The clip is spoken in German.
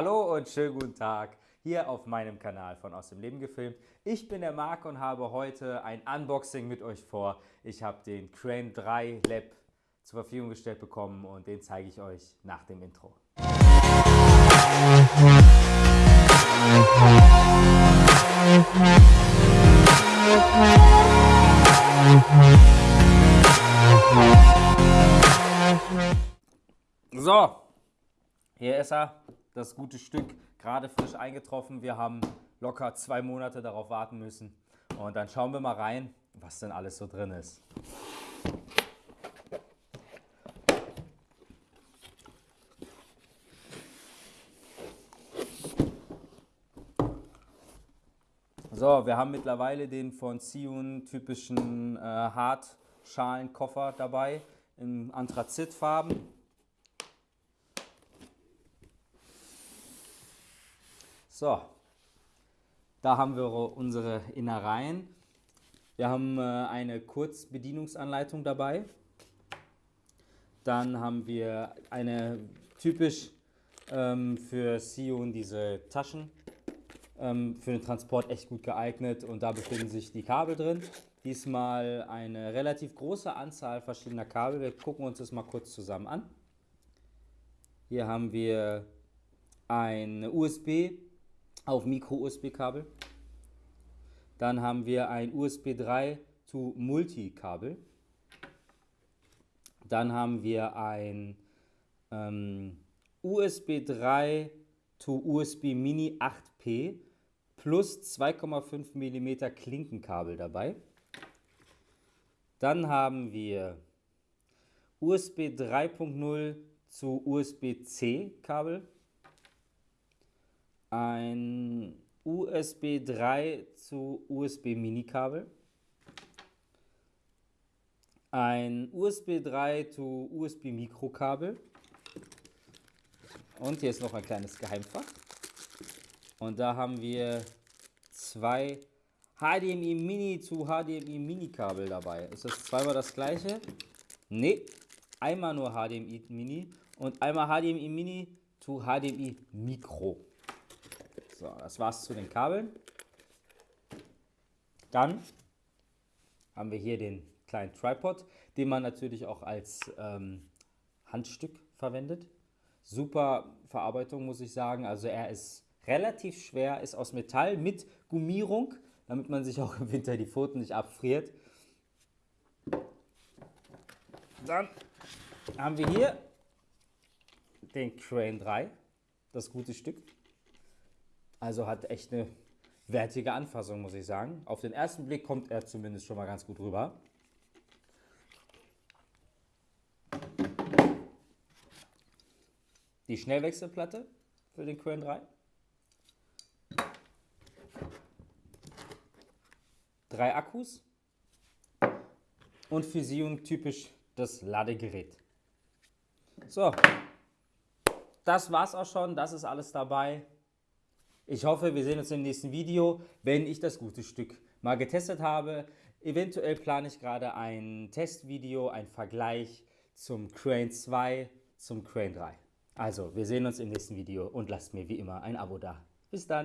Hallo und schönen guten Tag hier auf meinem Kanal von Aus dem Leben gefilmt. Ich bin der Marc und habe heute ein Unboxing mit euch vor. Ich habe den Crane 3 Lab zur Verfügung gestellt bekommen und den zeige ich euch nach dem Intro. So, hier ist er, das gute Stück, gerade frisch eingetroffen. Wir haben locker zwei Monate darauf warten müssen. Und dann schauen wir mal rein, was denn alles so drin ist. So, wir haben mittlerweile den von Zion typischen äh, Hartschalenkoffer dabei in Anthrazitfarben. So, da haben wir unsere Innereien. Wir haben äh, eine Kurzbedienungsanleitung dabei. Dann haben wir eine typisch ähm, für Sion diese Taschen ähm, für den Transport echt gut geeignet und da befinden sich die Kabel drin. Diesmal eine relativ große Anzahl verschiedener Kabel. Wir gucken uns das mal kurz zusammen an. Hier haben wir eine USB auf Micro-USB-Kabel. Dann haben wir ein USB 3 to Multi-Kabel. Dann haben wir ein ähm, USB 3 to USB Mini 8P plus 2,5 mm Klinkenkabel dabei. Dann haben wir USB 3.0 zu USB-C Kabel ein USB 3 zu USB Mini Kabel, ein USB 3 zu USB Mikro Kabel und hier ist noch ein kleines Geheimfach. Und da haben wir zwei HDMI Mini zu HDMI Mini Kabel dabei. Ist das zweimal das gleiche? Ne, einmal nur HDMI Mini und einmal HDMI Mini zu HDMI Mikro. So, das war's zu den Kabeln. Dann haben wir hier den kleinen Tripod, den man natürlich auch als ähm, Handstück verwendet. Super Verarbeitung, muss ich sagen. Also er ist relativ schwer, ist aus Metall mit Gummierung, damit man sich auch im Winter die Pfoten nicht abfriert. Dann haben wir hier den Crane 3, das gute Stück. Also hat echt eine wertige Anfassung, muss ich sagen. Auf den ersten Blick kommt er zumindest schon mal ganz gut rüber. Die Schnellwechselplatte für den Crane 3. Drei Akkus. Und für Sion typisch das Ladegerät. So, das war's auch schon. Das ist alles dabei. Ich hoffe, wir sehen uns im nächsten Video, wenn ich das gute Stück mal getestet habe. Eventuell plane ich gerade ein Testvideo, ein Vergleich zum Crane 2, zum Crane 3. Also, wir sehen uns im nächsten Video und lasst mir wie immer ein Abo da. Bis dann!